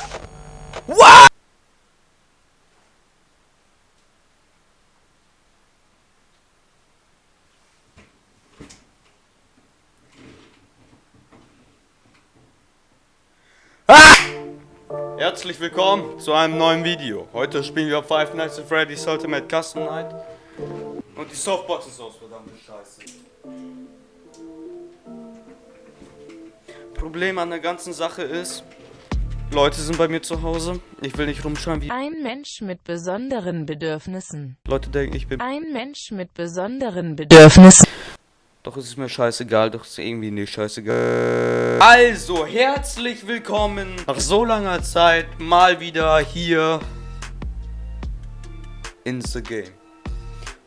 What? Ah! Herzlich willkommen zu einem neuen Video. Heute spielen wir Five Nights at Freddy's Ultimate Custom Night. Und die Softbox ist aus, verdammte Scheiße. Problem an der ganzen Sache ist, Leute sind bei mir zu Hause. Ich will nicht rumschauen wie Ein Mensch mit besonderen Bedürfnissen. Leute denken, ich bin. Ein Mensch mit besonderen Bedürfnissen. Doch es ist mir scheißegal, doch ist irgendwie nicht scheißegal. Also, herzlich willkommen nach so langer Zeit mal wieder hier in the game.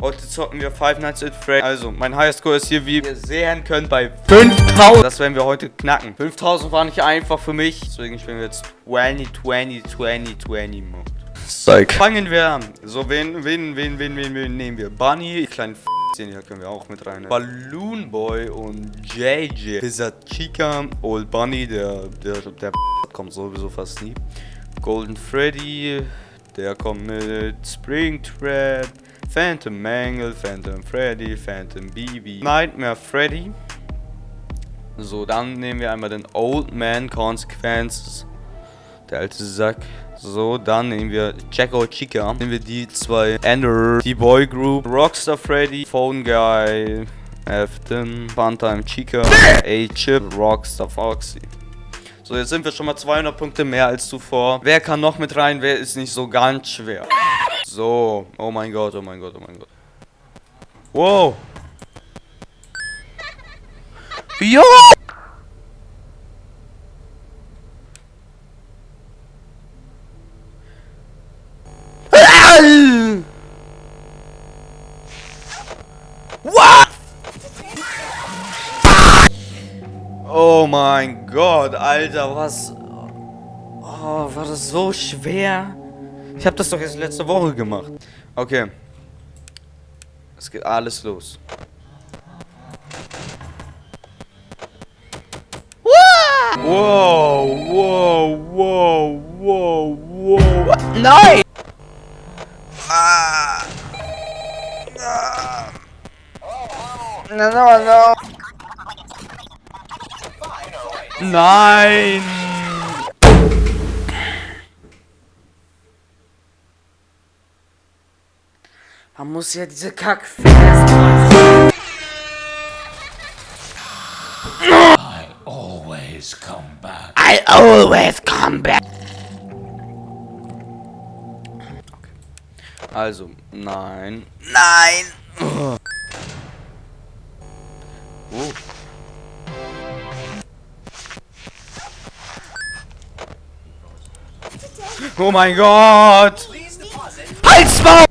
Heute zocken wir Five Nights at Freddy's. Also, mein Highscore ist hier, wie ihr sehen könnt, bei 5000. Das werden wir heute knacken. 5000 war nicht einfach für mich. Deswegen spielen wir jetzt 20, 20, 20, 20 Mode. Psych. Fangen wir an. So, wen, wen, wen, wen, wen, wen nehmen wir? Bunny, kleinen F den hier können wir auch mit rein. Balloon Boy und JJ. Lizard Chica, Old Bunny, der, der, der kommt sowieso fast nie. Golden Freddy, der kommt mit Springtrap. Phantom Mangle, Phantom Freddy, Phantom BB, Nightmare Freddy. So, dann nehmen wir einmal den Old Man Consequences. Der alte Sack. So, dann nehmen wir Jacko Chica. Nehmen wir die zwei Ender, die Boy Group, Rockstar Freddy, Phone Guy, Afton, Funtime Chica, A-Chip, Rockstar Foxy. So, jetzt sind wir schon mal 200 Punkte mehr als zuvor. Wer kann noch mit rein? Wer ist nicht so ganz schwer? So, oh mein Gott, oh mein Gott, oh mein Gott. Wow. Jo! Mein Gott, Alter, was... Oh, war das so schwer? Ich habe das doch jetzt letzte Woche gemacht. Okay. Es geht alles los. Wow, wow, wow, wow, wow. Nein! Ah. Ah. No, no, no. Nein! Man muss ja diese Kack I always come back. I always come back. Also, nein. Nein! Oh. Mein Gott! Halt's Maul!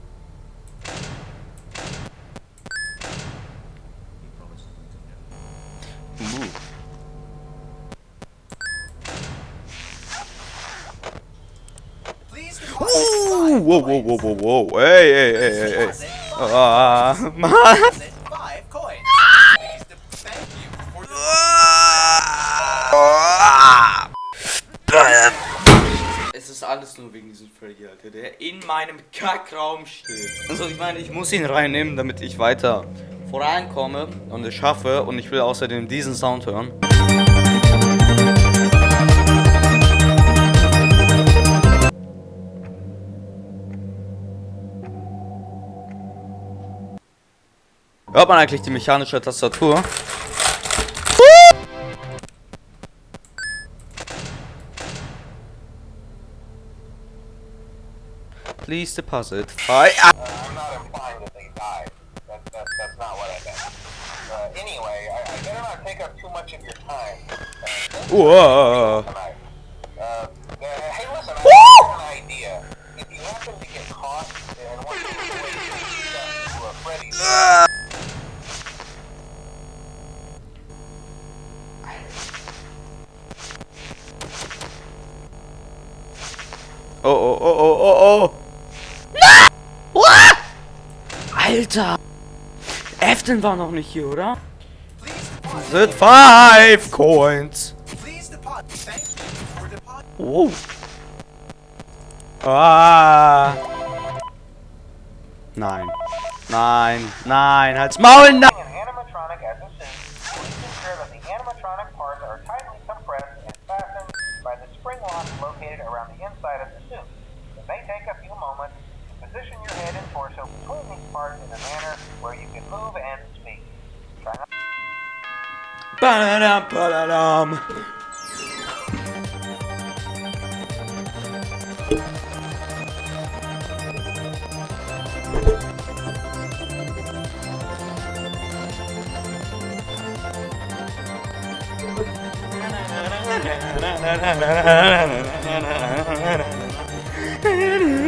Whoa, whoa, whoa, whoa, whoa! Hey, hey, hey, hey, hey! Ah, Mann! Alles nur wegen diesem Freddy, Alter, der in meinem Kackraum steht. Also ich meine, ich muss ihn reinnehmen, damit ich weiter vorankomme und es schaffe. Und ich will außerdem diesen Sound hören. Hört man eigentlich die mechanische Tastatur? Please deposit five. Uh, I'm not implying that they died. That, that, that's not what I meant. Uh, anyway, I, I better not take up too much of your time. Uh, Whoa. Uh, uh, hey, listen, I have an idea. If you happen to get caught and want to to uh, Freddy's... Oh, oh, oh, oh, oh, oh. Alter. Afton war noch nicht hier, oder? Sind five coins. Oh. Ah. Nein. Nein. Nein. Halt's Maul. Nein. by the spring lock located around the inside of the suit. It may take a few moments Position your head and torso between these parts in a manner where you can move and speak. Try not Ba-da-dum, ba-da-dum. Na na na na na na na na na na na na na